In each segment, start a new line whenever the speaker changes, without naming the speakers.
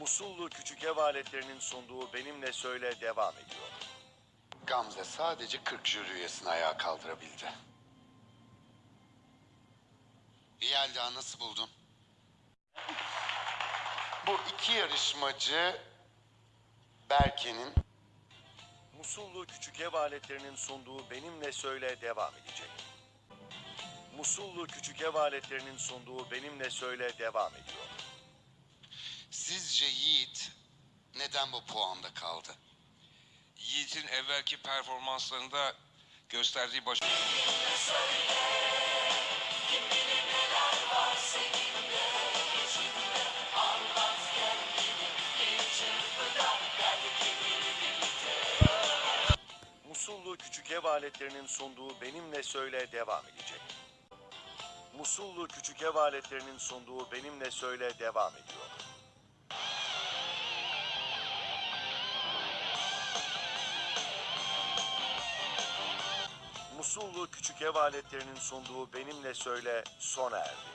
Musullu küçük ev aletlerinin sunduğu Benimle Söyle devam ediyor.
Gamze sadece 40 jüri üyesini ayağa kaldırabildi. Yelda nasıl buldun? Bu iki yarışmacı Berke'nin
Musullu küçük ev aletlerinin sunduğu Benimle Söyle devam edecek. Musullu küçük ev aletlerinin sunduğu Benimle Söyle devam ediyor.
Sizce Yiğit neden bu puanda kaldı?
Yiğit'in evvelki performanslarında gösterdiği baş...
Musullu küçük ev aletlerinin sunduğu Benimle Söyle devam edecek. Musullu küçük ev aletlerinin sunduğu Benimle Söyle devam ediyor. Musullu küçük ev aletlerinin sunduğu Benimle Söyle sona erdi.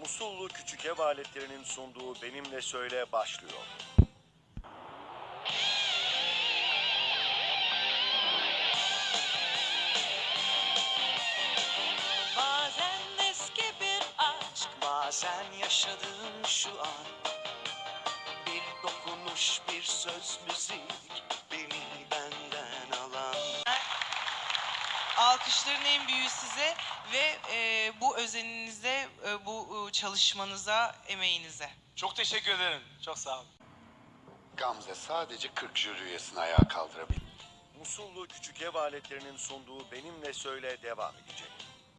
Musullu küçük ev aletlerinin sunduğu Benimle Söyle başlıyor.
Bazen eski bir aşk Bazen yaşadığım şu an Bir dokunuş bir söz müzik
Alkışların en büyüğü size ve e, bu özeninize, e, bu e, çalışmanıza, emeğinize.
Çok teşekkür ederim. Çok sağ olun.
Gamze sadece 40 jüri üyesini ayağa kaldırabildi.
Musullu küçük ev aletlerinin sunduğu Benimle Söyle devam edecek.